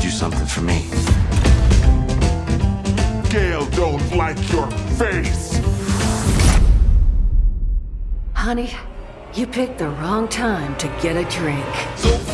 do something for me. Gail don't like your face. Honey, you picked the wrong time to get a drink.